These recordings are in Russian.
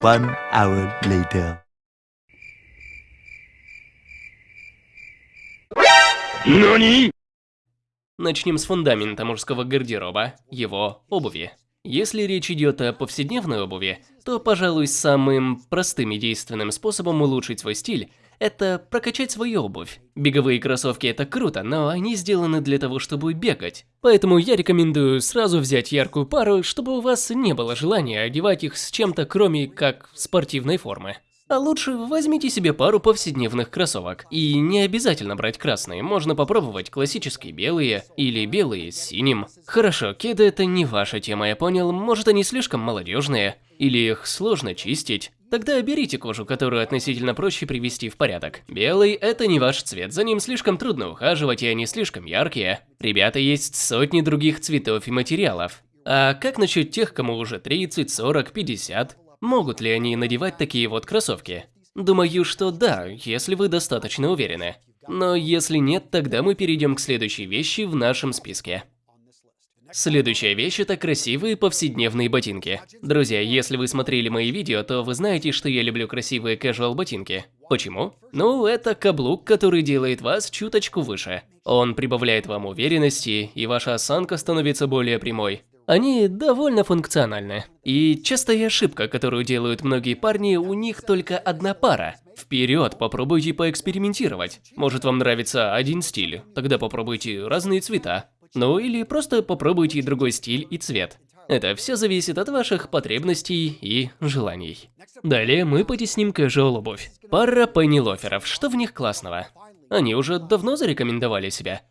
One hour later. Начнем с фундамента мужского гардероба, его обуви. Если речь идет о повседневной обуви, то, пожалуй, самым простым и действенным способом улучшить свой стиль – это прокачать свою обувь. Беговые кроссовки – это круто, но они сделаны для того, чтобы бегать. Поэтому я рекомендую сразу взять яркую пару, чтобы у вас не было желания одевать их с чем-то, кроме как спортивной формы. А лучше возьмите себе пару повседневных кроссовок. И не обязательно брать красные, можно попробовать классические белые или белые с синим. Хорошо, кеды это не ваша тема, я понял, может они слишком молодежные, или их сложно чистить. Тогда берите кожу, которую относительно проще привести в порядок. Белый – это не ваш цвет, за ним слишком трудно ухаживать, и они слишком яркие. Ребята, есть сотни других цветов и материалов. А как насчет тех, кому уже 30, 40, 50? Могут ли они надевать такие вот кроссовки? Думаю, что да, если вы достаточно уверены. Но если нет, тогда мы перейдем к следующей вещи в нашем списке. Следующая вещь – это красивые повседневные ботинки. Друзья, если вы смотрели мои видео, то вы знаете, что я люблю красивые casual ботинки. Почему? Ну, это каблук, который делает вас чуточку выше. Он прибавляет вам уверенности, и ваша осанка становится более прямой. Они довольно функциональны. И частая ошибка, которую делают многие парни, у них только одна пара. Вперед, попробуйте поэкспериментировать. Может вам нравится один стиль, тогда попробуйте разные цвета. Ну или просто попробуйте другой стиль и цвет. Это все зависит от ваших потребностей и желаний. Далее мы потесним casual обувь. Пара пеннилоферов, что в них классного? Они уже давно зарекомендовали себя.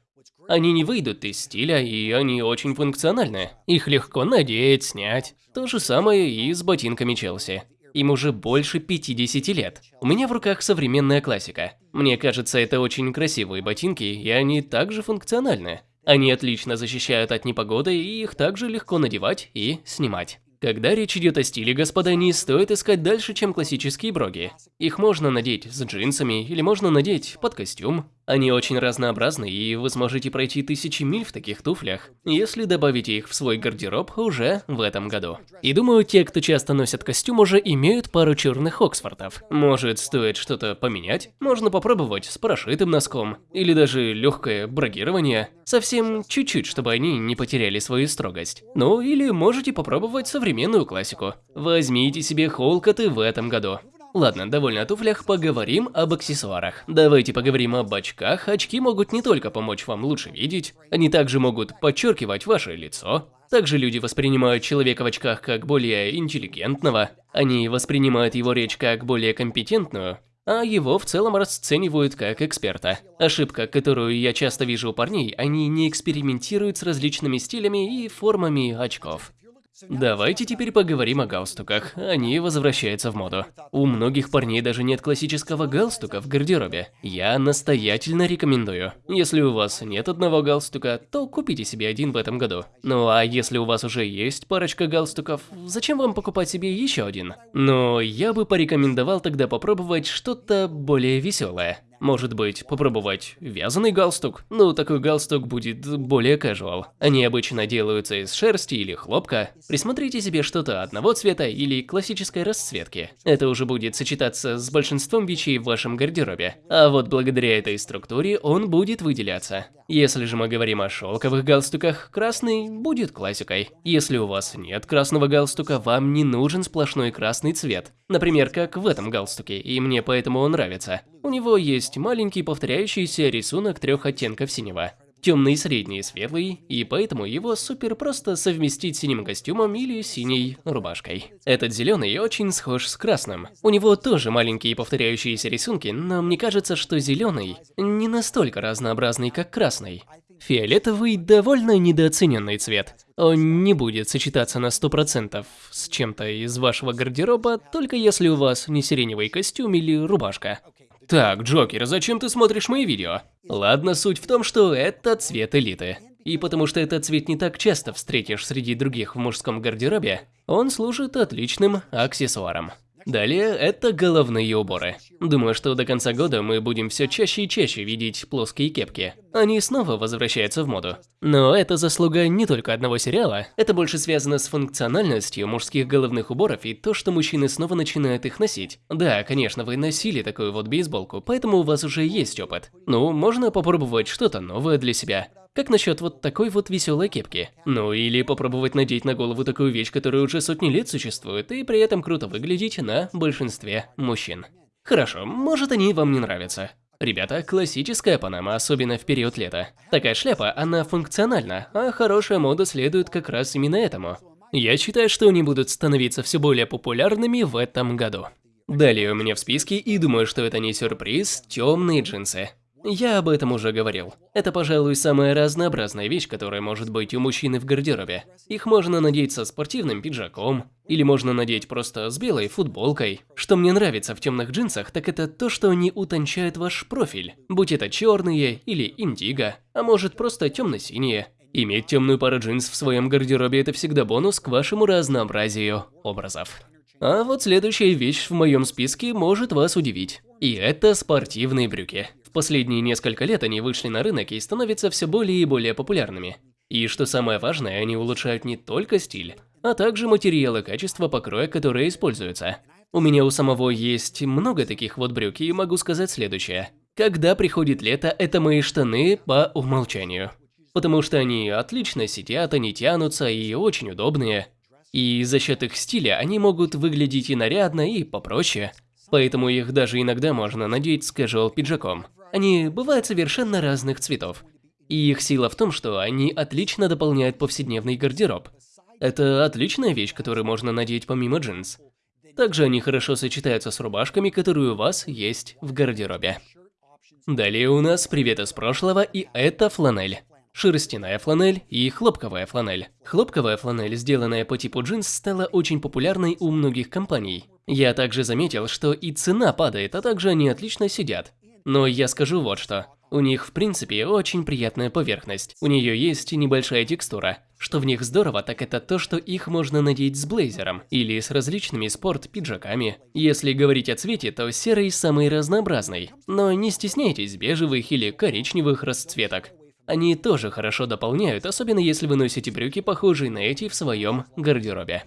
Они не выйдут из стиля, и они очень функциональны. Их легко надеть, снять. То же самое и с ботинками Челси. Им уже больше 50 лет. У меня в руках современная классика. Мне кажется, это очень красивые ботинки, и они также функциональны. Они отлично защищают от непогоды, и их также легко надевать и снимать. Когда речь идет о стиле, господа, не стоит искать дальше, чем классические броги. Их можно надеть с джинсами или можно надеть под костюм. Они очень разнообразны, и вы сможете пройти тысячи миль в таких туфлях, если добавите их в свой гардероб уже в этом году. И думаю, те, кто часто носят костюм, уже имеют пару черных Оксфордов. Может, стоит что-то поменять? Можно попробовать с прошитым носком, или даже легкое брагирование. Совсем чуть-чуть, чтобы они не потеряли свою строгость. Ну, или можете попробовать современную классику. Возьмите себе холкоты в этом году. Ладно, довольно о туфлях, поговорим об аксессуарах. Давайте поговорим об очках. Очки могут не только помочь вам лучше видеть, они также могут подчеркивать ваше лицо. Также люди воспринимают человека в очках как более интеллигентного, они воспринимают его речь как более компетентную, а его в целом расценивают как эксперта. Ошибка, которую я часто вижу у парней, они не экспериментируют с различными стилями и формами очков. Давайте теперь поговорим о галстуках. Они возвращаются в моду. У многих парней даже нет классического галстука в гардеробе. Я настоятельно рекомендую. Если у вас нет одного галстука, то купите себе один в этом году. Ну а если у вас уже есть парочка галстуков, зачем вам покупать себе еще один? Но я бы порекомендовал тогда попробовать что-то более веселое. Может быть, попробовать вязаный галстук? Ну, такой галстук будет более casual. Они обычно делаются из шерсти или хлопка. Присмотрите себе что-то одного цвета или классической расцветки. Это уже будет сочетаться с большинством вещей в вашем гардеробе. А вот благодаря этой структуре он будет выделяться. Если же мы говорим о шелковых галстуках, красный будет классикой. Если у вас нет красного галстука, вам не нужен сплошной красный цвет. Например, как в этом галстуке, и мне поэтому он нравится. У него есть маленький повторяющийся рисунок трех оттенков синего. Темный, средний и светлый, и поэтому его супер просто совместить с синим костюмом или синей рубашкой. Этот зеленый очень схож с красным. У него тоже маленькие повторяющиеся рисунки, но мне кажется, что зеленый не настолько разнообразный, как красный. Фиолетовый – довольно недооцененный цвет. Он не будет сочетаться на 100% с чем-то из вашего гардероба, только если у вас не сиреневый костюм или рубашка. Так, Джокер, зачем ты смотришь мои видео? Ладно, суть в том, что это цвет элиты. И потому что этот цвет не так часто встретишь среди других в мужском гардеробе, он служит отличным аксессуаром. Далее это головные уборы. Думаю, что до конца года мы будем все чаще и чаще видеть плоские кепки. Они снова возвращаются в моду. Но это заслуга не только одного сериала, это больше связано с функциональностью мужских головных уборов и то, что мужчины снова начинают их носить. Да, конечно, вы носили такую вот бейсболку, поэтому у вас уже есть опыт. Ну, можно попробовать что-то новое для себя. Как насчет вот такой вот веселой кепки? Ну или попробовать надеть на голову такую вещь, которая уже сотни лет существует, и при этом круто выглядеть на большинстве мужчин. Хорошо, может они вам не нравятся. Ребята, классическая панама, особенно в период лета. Такая шляпа, она функциональна, а хорошая мода следует как раз именно этому. Я считаю, что они будут становиться все более популярными в этом году. Далее у меня в списке, и думаю, что это не сюрприз, темные джинсы. Я об этом уже говорил. Это, пожалуй, самая разнообразная вещь, которая может быть у мужчины в гардеробе. Их можно надеть со спортивным пиджаком, или можно надеть просто с белой футболкой. Что мне нравится в темных джинсах, так это то, что они утончают ваш профиль. Будь это черные или индиго, а может просто темно-синие. Иметь темную пару джинс в своем гардеробе – это всегда бонус к вашему разнообразию образов. А вот следующая вещь в моем списке может вас удивить. И это спортивные брюки. Последние несколько лет они вышли на рынок и становятся все более и более популярными. И что самое важное, они улучшают не только стиль, а также материалы качества покроя, которые используются. У меня у самого есть много таких вот брюк, и могу сказать следующее. Когда приходит лето, это мои штаны по умолчанию. Потому что они отлично сидят, они тянутся и очень удобные. И за счет их стиля они могут выглядеть и нарядно, и попроще. Поэтому их даже иногда можно надеть с casual пиджаком. Они бывают совершенно разных цветов. И их сила в том, что они отлично дополняют повседневный гардероб. Это отличная вещь, которую можно надеть помимо джинс. Также они хорошо сочетаются с рубашками, которые у вас есть в гардеробе. Далее у нас привет из прошлого, и это фланель. Шерстяная фланель и хлопковая фланель. Хлопковая фланель, сделанная по типу джинс, стала очень популярной у многих компаний. Я также заметил, что и цена падает, а также они отлично сидят. Но я скажу вот что. У них в принципе очень приятная поверхность. У нее есть небольшая текстура. Что в них здорово, так это то, что их можно надеть с блейзером или с различными спорт-пиджаками. Если говорить о цвете, то серый самый разнообразный. Но не стесняйтесь бежевых или коричневых расцветок. Они тоже хорошо дополняют, особенно если вы носите брюки, похожие на эти в своем гардеробе.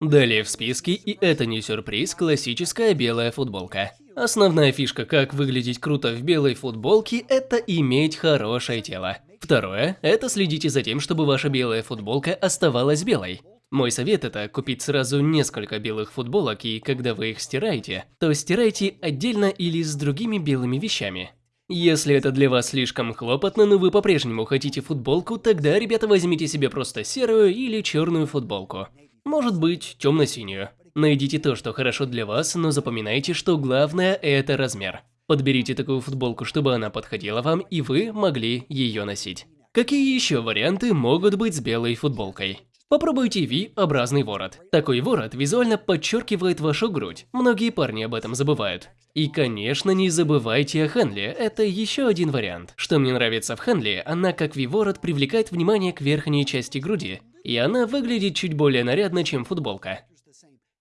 Далее в списке, и это не сюрприз, классическая белая футболка. Основная фишка, как выглядеть круто в белой футболке, это иметь хорошее тело. Второе – это следите за тем, чтобы ваша белая футболка оставалась белой. Мой совет – это купить сразу несколько белых футболок, и когда вы их стираете, то стирайте отдельно или с другими белыми вещами. Если это для вас слишком хлопотно, но вы по-прежнему хотите футболку, тогда, ребята, возьмите себе просто серую или черную футболку. Может быть, темно-синюю. Найдите то, что хорошо для вас, но запоминайте, что главное – это размер. Подберите такую футболку, чтобы она подходила вам, и вы могли ее носить. Какие еще варианты могут быть с белой футболкой? Попробуйте V-образный ворот. Такой ворот визуально подчеркивает вашу грудь. Многие парни об этом забывают. И, конечно, не забывайте о Хенли, это еще один вариант. Что мне нравится в Хенли, она как V-ворот привлекает внимание к верхней части груди. И она выглядит чуть более нарядно, чем футболка.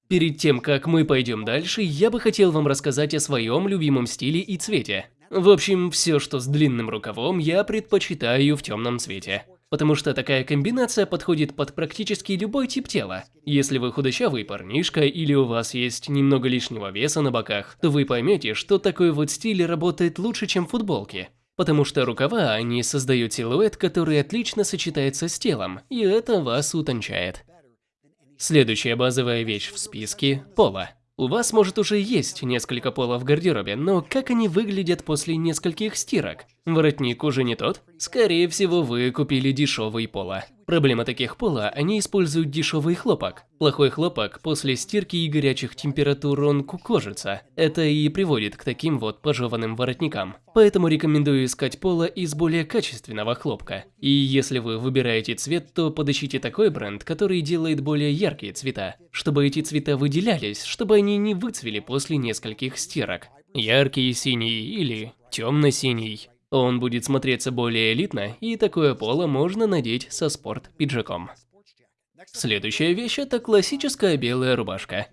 Перед тем, как мы пойдем дальше, я бы хотел вам рассказать о своем любимом стиле и цвете. В общем, все, что с длинным рукавом, я предпочитаю в темном цвете. Потому что такая комбинация подходит под практически любой тип тела. Если вы худощавый парнишка или у вас есть немного лишнего веса на боках, то вы поймете, что такой вот стиль работает лучше, чем футболки. Потому что рукава, они создают силуэт, который отлично сочетается с телом, и это вас утончает. Следующая базовая вещь в списке – поло. У вас может уже есть несколько полов в гардеробе, но как они выглядят после нескольких стирок? Воротник уже не тот? Скорее всего, вы купили дешевый поло. Проблема таких пола – они используют дешевый хлопок. Плохой хлопок после стирки и горячих температур он кукожится. Это и приводит к таким вот пожеванным воротникам. Поэтому рекомендую искать поло из более качественного хлопка. И если вы выбираете цвет, то подыщите такой бренд, который делает более яркие цвета, чтобы эти цвета выделялись, чтобы они не выцвели после нескольких стирок. Яркий синий или темно-синий. Он будет смотреться более элитно, и такое поло можно надеть со спорт-пиджаком. Следующая вещь – это классическая белая рубашка.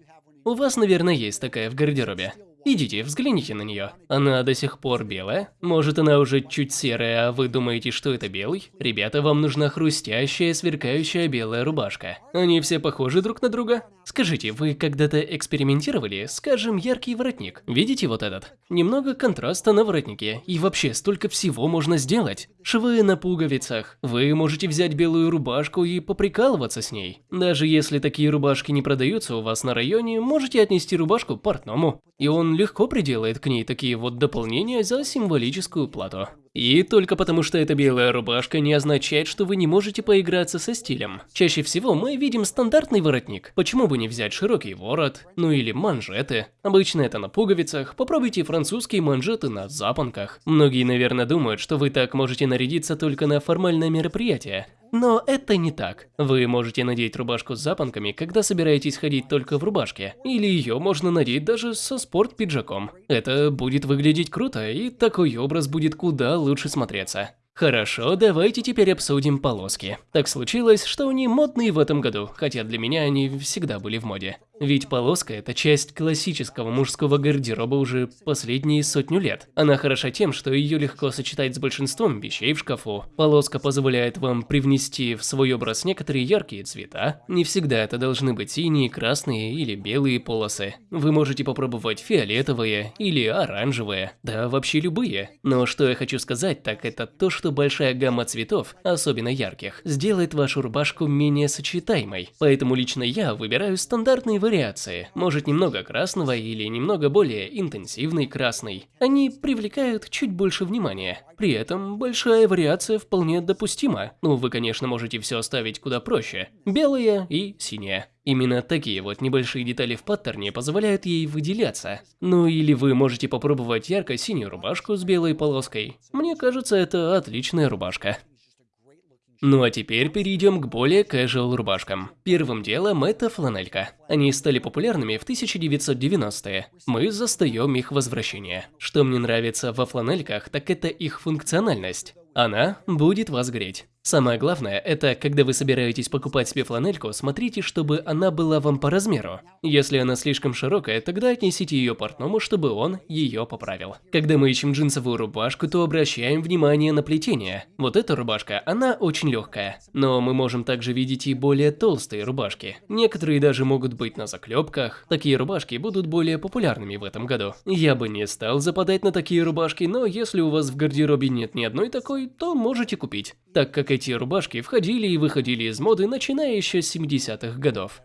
У вас, наверное, есть такая в гардеробе. Идите, взгляните на нее. Она до сих пор белая? Может, она уже чуть серая, а вы думаете, что это белый? Ребята, вам нужна хрустящая, сверкающая белая рубашка. Они все похожи друг на друга? Скажите, вы когда-то экспериментировали, скажем, яркий воротник? Видите вот этот? Немного контраста на воротнике, и вообще столько всего можно сделать. Швы на пуговицах. Вы можете взять белую рубашку и поприкалываться с ней. Даже если такие рубашки не продаются у вас на районе, можете отнести рубашку портному. И он легко приделает к ней такие вот дополнения за символическую плату. И только потому, что это белая рубашка, не означает, что вы не можете поиграться со стилем. Чаще всего мы видим стандартный воротник. Почему бы не взять широкий ворот? Ну или манжеты. Обычно это на пуговицах. Попробуйте французские манжеты на запонках. Многие, наверное, думают, что вы так можете нарядиться только на формальное мероприятие. Но это не так. Вы можете надеть рубашку с запонками, когда собираетесь ходить только в рубашке. Или ее можно надеть даже со спорт-пиджаком. Это будет выглядеть круто, и такой образ будет куда лучше смотреться. Хорошо, давайте теперь обсудим полоски. Так случилось, что они модные в этом году, хотя для меня они всегда были в моде. Ведь полоска – это часть классического мужского гардероба уже последние сотню лет. Она хороша тем, что ее легко сочетать с большинством вещей в шкафу. Полоска позволяет вам привнести в свой образ некоторые яркие цвета. Не всегда это должны быть синие, красные или белые полосы. Вы можете попробовать фиолетовые или оранжевые, да вообще любые. Но что я хочу сказать, так это то, что большая гамма цветов, особенно ярких, сделает вашу рубашку менее сочетаемой. Поэтому лично я выбираю стандартные вариации, может немного красного или немного более интенсивный красный. Они привлекают чуть больше внимания. При этом большая вариация вполне допустима. Ну, вы, конечно, можете все оставить куда проще. Белая и синяя. Именно такие вот небольшие детали в паттерне позволяют ей выделяться. Ну или вы можете попробовать ярко-синюю рубашку с белой полоской. Мне кажется, это отличная рубашка. Ну а теперь перейдем к более casual рубашкам. Первым делом это фланелька. Они стали популярными в 1990-е. Мы застаем их возвращение. Что мне нравится во фланельках, так это их функциональность. Она будет вас греть. Самое главное, это когда вы собираетесь покупать себе фланельку, смотрите, чтобы она была вам по размеру. Если она слишком широкая, тогда отнесите ее портному, чтобы он ее поправил. Когда мы ищем джинсовую рубашку, то обращаем внимание на плетение. Вот эта рубашка, она очень легкая. Но мы можем также видеть и более толстые рубашки. Некоторые даже могут быть на заклепках. Такие рубашки будут более популярными в этом году. Я бы не стал западать на такие рубашки, но если у вас в гардеробе нет ни одной такой, то можете купить. Так как эти рубашки входили и выходили из моды, начиная еще с 70-х годов.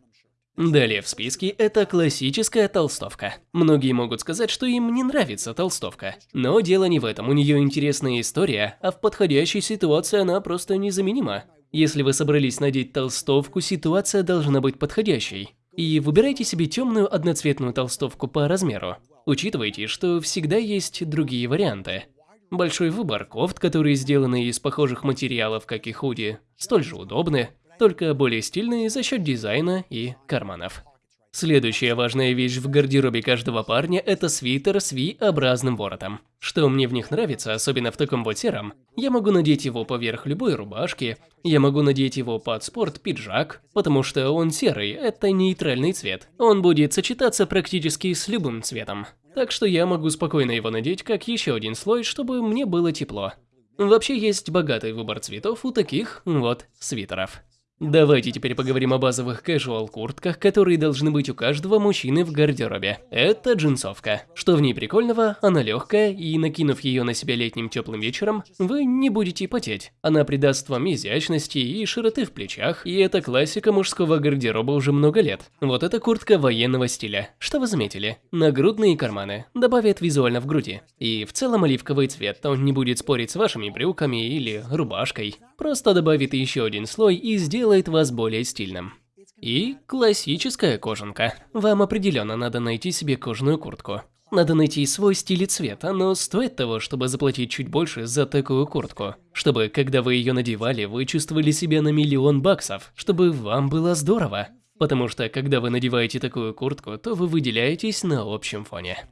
Далее в списке это классическая толстовка. Многие могут сказать, что им не нравится толстовка. Но дело не в этом, у нее интересная история, а в подходящей ситуации она просто незаменима. Если вы собрались надеть толстовку, ситуация должна быть подходящей. И выбирайте себе темную одноцветную толстовку по размеру. Учитывайте, что всегда есть другие варианты. Большой выбор кофт, которые сделаны из похожих материалов, как и худи, столь же удобны, только более стильные за счет дизайна и карманов. Следующая важная вещь в гардеробе каждого парня – это свитер с V-образным воротом. Что мне в них нравится, особенно в таком вот сером, я могу надеть его поверх любой рубашки, я могу надеть его под спорт-пиджак, потому что он серый – это нейтральный цвет. Он будет сочетаться практически с любым цветом. Так что я могу спокойно его надеть как еще один слой, чтобы мне было тепло. Вообще есть богатый выбор цветов у таких вот свитеров. Давайте теперь поговорим о базовых casual куртках, которые должны быть у каждого мужчины в гардеробе. Это джинсовка. Что в ней прикольного? Она легкая, и накинув ее на себя летним теплым вечером, вы не будете потеть. Она придаст вам изящности и широты в плечах, и это классика мужского гардероба уже много лет. Вот эта куртка военного стиля. Что вы заметили? Нагрудные карманы. Добавят визуально в груди. И в целом оливковый цвет, он не будет спорить с вашими брюками или рубашкой. Просто добавит еще один слой и сделает вас более стильным. И классическая кожанка. Вам определенно надо найти себе кожаную куртку. Надо найти свой стиль и цвет, но стоит того, чтобы заплатить чуть больше за такую куртку. Чтобы, когда вы ее надевали, вы чувствовали себя на миллион баксов, чтобы вам было здорово. Потому что, когда вы надеваете такую куртку, то вы выделяетесь на общем фоне.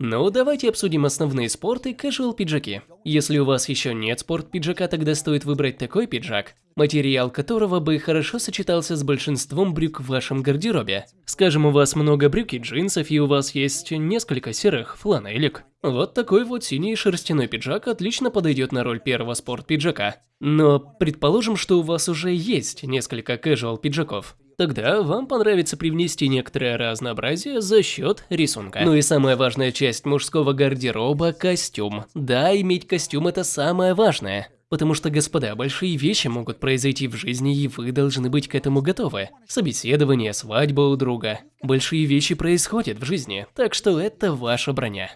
Ну, давайте обсудим основные спорты casual пиджаки. Если у вас еще нет спорт пиджака, тогда стоит выбрать такой пиджак, материал которого бы хорошо сочетался с большинством брюк в вашем гардеробе. Скажем, у вас много брюк и джинсов, и у вас есть несколько серых фланелек. Вот такой вот синий шерстяной пиджак отлично подойдет на роль первого спорт пиджака. Но предположим, что у вас уже есть несколько casual пиджаков. Тогда вам понравится привнести некоторое разнообразие за счет рисунка. Ну и самая важная часть мужского гардероба – костюм. Да, иметь костюм – это самое важное. Потому что, господа, большие вещи могут произойти в жизни, и вы должны быть к этому готовы. Собеседование, свадьба у друга. Большие вещи происходят в жизни, так что это ваша броня.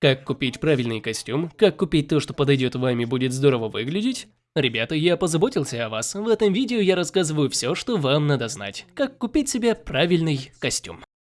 Как купить правильный костюм, как купить то, что подойдет вам и будет здорово выглядеть? Ребята, я позаботился о вас. В этом видео я рассказываю все, что вам надо знать. Как купить себе правильный костюм.